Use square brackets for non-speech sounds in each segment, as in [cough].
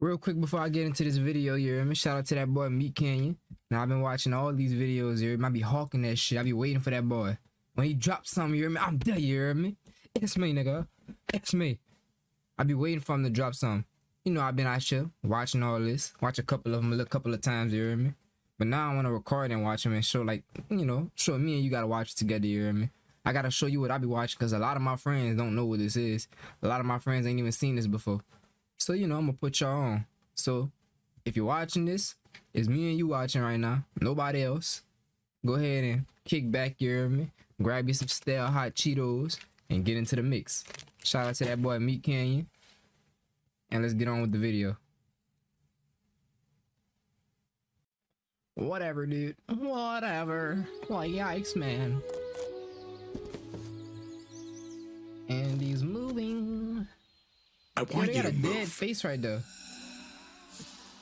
Real quick before I get into this video, you hear me? Shout out to that boy Meat Canyon. Now I've been watching all these videos, you? I be hawking that shit. I be waiting for that boy. When he drops something, you hear me? I'm there, you hear me? It's me, nigga. It's me. I be waiting for him to drop something. You know, I've been out here watching all this. Watch a couple of them a couple of times, you hear me? But now I want to record and watch them and show, like, you know, show me and you gotta watch it together, you hear me? I gotta show you what I be watching because a lot of my friends don't know what this is. A lot of my friends ain't even seen this before. So, you know, I'm gonna put y'all on. So, if you're watching this, it's me and you watching right now. Nobody else. Go ahead and kick back, you hear me? Grab you some stale hot Cheetos and get into the mix. Shout out to that boy Meat Canyon. And let's get on with the video. Whatever, dude. Whatever. Well, yikes, man. And he's moving. I want you got to a dead move. face right there.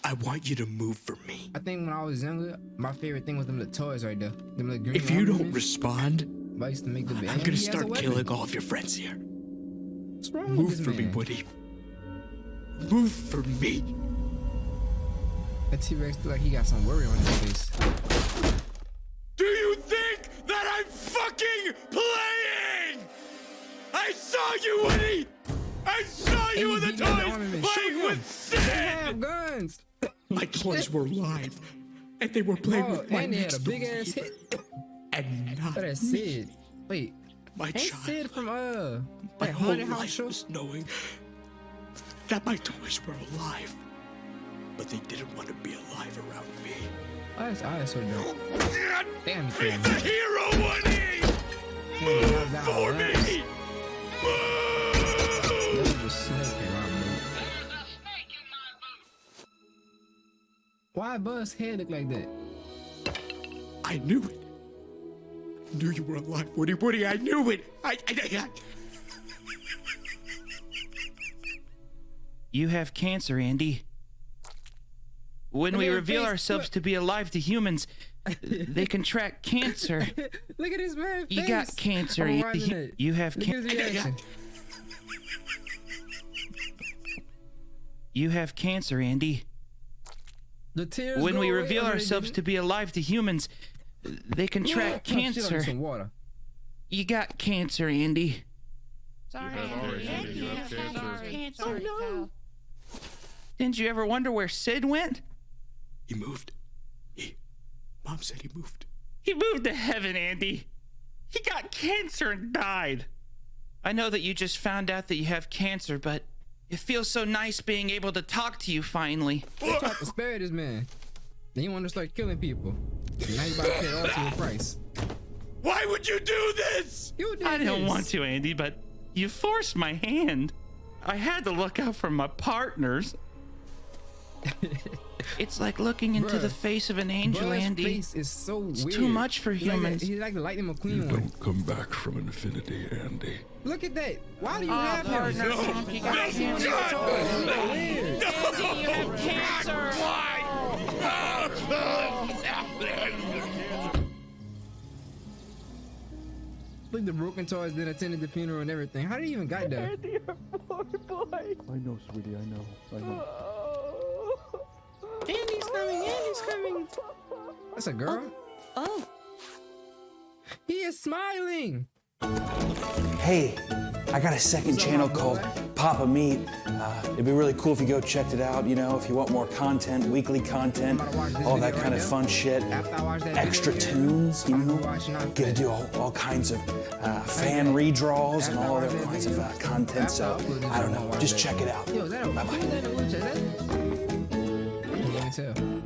I want you to move for me. I think when I was younger, my favorite thing was them little toys right there. Them little green If you don't respond, I used to make the I'm gonna he has a start killing all of your friends here. What's wrong with Move this for me, man? Woody. Move for me. That T-Rex look like he got some worry on his face. Do you think that I'm fucking playing? I saw you, Woody. I saw you in the beat me in the toys playing with They Sid. have guns. My toys were live, and they were playing Oh, with my and they had next a big ass hit. and not That is Sid. Wait, my ain't child. Sid from uh My that whole house life show? was knowing that my toys were alive, but they didn't want to be alive around me. Oh, that's, oh, that's so dope. Damn, he Be killed the hero, Woody! Damn, he knocked down For me! That Move! was just snake around me. Why Buzz head look like that? I knew it. I knew you were alive, Woody. Woody, I knew it. I, I, I, You have cancer, Andy. When we reveal face. ourselves Look. to be alive to humans, they contract [laughs] cancer. Look at this man face. You got cancer, I'm Andy. You have Look at his cancer. Reaction. You have cancer, Andy. The tears When we reveal ourselves to be alive to humans, they contract shit, I need cancer. Some water. You got cancer, Andy. Sorry, Andy. Andy, you have cancer. cancer. Oh no. Didn't you ever wonder where Sid went? he moved. He. Mom said he moved. He moved to heaven, Andy. He got cancer and died. I know that you just found out that you have cancer, but it feels so nice being able to talk to you finally. They tried to spare this man. Then you want to start killing people. Now you about to pay the ultimate price. Why would you do this? You did I didn't this. want to, Andy, but you forced my hand. I had to look out for my partners. [laughs] it's like looking into the face of an angel, Buzz Andy. face is so weird. too much for humans. that- He's like the Lightning McQueen one. Don't come back from infinity, Andy. Look at that. Why do you Oh, have partner, him? Trump, you got Why is he on your cancer. toes? He's so weird. Andy, you have cancer. [laughs] Look, the broken toys that attended the funeral and everything. How did he even got there? I know, sweetie, I know. I know. Andy's coming. Andy's coming. That's a girl. Oh, He is smiling. Hey, I got a second What's up, channel called? Papa Meat. Uh, it'd be really cool if you go checked it out. You know, if you want more content, weekly content, I'm about to watch this all that kind right of now. fun shit, After I watch that extra video, tunes. You know, watching after get to do all, all kinds of uh, fan redraws and all other that kinds of uh, content. So I don't know. Just check it out. Yo, me too.